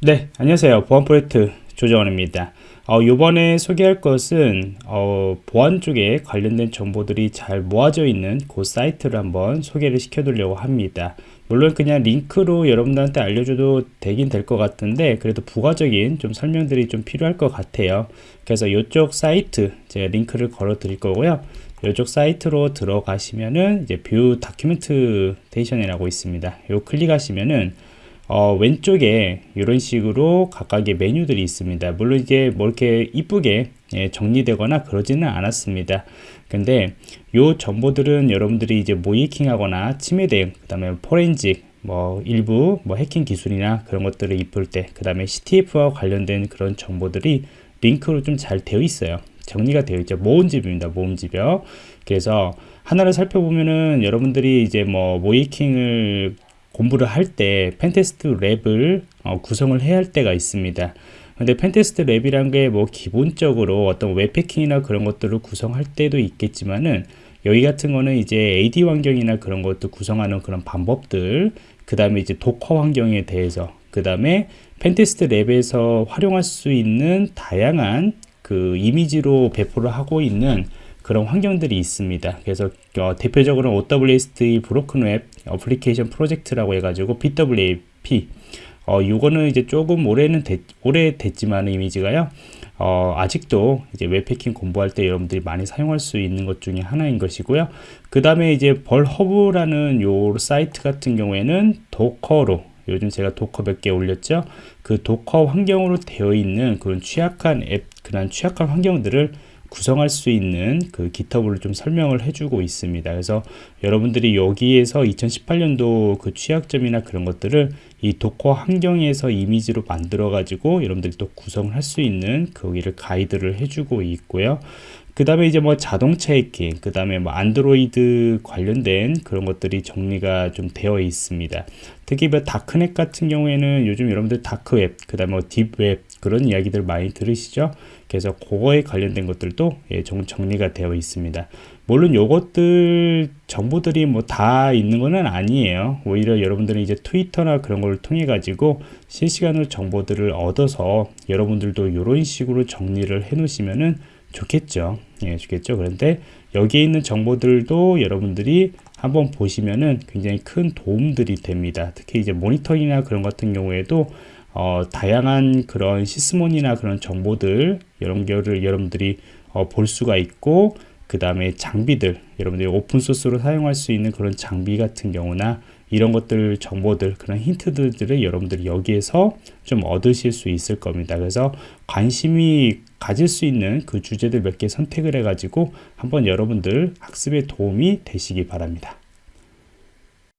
네, 안녕하세요. 보안 프로젝트 조정원입니다. 어, 이번에 소개할 것은 어, 보안 쪽에 관련된 정보들이 잘 모아져 있는 그 사이트를 한번 소개를 시켜드리려고 합니다. 물론 그냥 링크로 여러분들한테 알려줘도 되긴 될 것 같은데 그래도 부가적인 좀 설명들이 좀 필요할 것 같아요. 그래서 이쪽 사이트 제가 링크를 걸어 드릴 거고요. 이쪽 사이트로 들어가시면은 이제 View Documentation이라고 있습니다. 요 클릭하시면은 어, 왼쪽에 이런 식으로 각각의 메뉴들이 있습니다. 물론 이게 뭐 이렇게 이쁘게 예, 정리되거나 그러지는 않았습니다. 근데 요 정보들은 여러분들이 이제 모이킹 하거나 침해 대응, 그 다음에 포렌직, 뭐 일부 뭐 해킹 기술이나 그런 것들을 입을 때, 그 다음에 CTF와 관련된 그런 정보들이 링크로 좀 잘 되어 있어요. 정리가 되어 있죠. 모음집입니다. 모음집이요. 그래서 하나를 살펴보면은 여러분들이 이제 뭐 모이킹을 공부를 할 때 pentest lab을 어, 구성을 해야 할 때가 있습니다. 근데 pentest lab이란 게 뭐 기본적으로 어떤 웹해킹이나 그런 것들을 구성할 때도 있겠지만은 여기 같은 거는 이제 AD 환경이나 그런 것도 구성하는 그런 방법들 그 다음에 이제 Docker 환경에 대해서 그 다음에 pentest lab에서 활용할 수 있는 다양한 그 이미지로 배포를 하고 있는 그런 환경들이 있습니다. 그래서 어, 대표적으로 OWSD 브로큰 웹 어플리케이션 프로젝트라고 해가지고 BWP 어, 이거는 이제 조금 올해는 됐, 오래 됐지만 이미지가요. 어, 아직도 이제 웹해킹 공부할 때 여러분들이 많이 사용할 수 있는 것 중에 하나인 것이고요. 그 다음에 이제 Vulhub라는 요 사이트 같은 경우에는 Docker로 요즘 제가 Docker 몇 개 올렸죠. 그 Docker 환경으로 되어 있는 그런 취약한 웹, 그런 취약한 환경들을 구성할 수 있는 그 GitHub를 좀 설명을 해주고 있습니다. 그래서 여러분들이 여기에서 2018년도 그 취약점이나 그런 것들을 이 Docker 환경에서 이미지로 만들어 가지고 여러분들이 또 구성을 할 수 있는 거기를 가이드를 해주고 있고요. 그 다음에 이제 뭐 자동차 해킹, 그 다음에 뭐 안드로이드 관련된 그런 것들이 정리가 좀 되어 있습니다. 특히 뭐 darknet 같은 경우에는 요즘 여러분들 dark web, 그 다음에 뭐 deep web 그런 이야기들 많이 들으시죠? 그래서 그거에 관련된 것들도 예, 정, 정리가 되어 있습니다. 물론 요것들 정보들이 뭐 다 있는 것은 아니에요. 오히려 여러분들은 이제 트위터나 그런 걸 통해 가지고 실시간으로 정보들을 얻어서 여러분들도 이런 식으로 정리를 해 놓으시면은 좋겠죠. 예, 좋겠죠. 그런데 여기에 있는 정보들도 여러분들이 한번 보시면은 굉장히 큰 도움들이 됩니다. 특히 이제 모니터링이나 그런 같은 경우에도 어, 다양한 그런 시스몬이나 그런 정보들 이런 거를 여러분들이 어, 볼 수가 있고 그 다음에 장비들 여러분들이 오픈소스로 사용할 수 있는 그런 장비 같은 경우나 이런 것들 정보들 그런 힌트들을 여러분들이 여기에서 좀 얻으실 수 있을 겁니다. 그래서 관심이 가질 수 있는 그 주제들 몇 개 선택을 해 가지고 한번 여러분들 학습에 도움이 되시기 바랍니다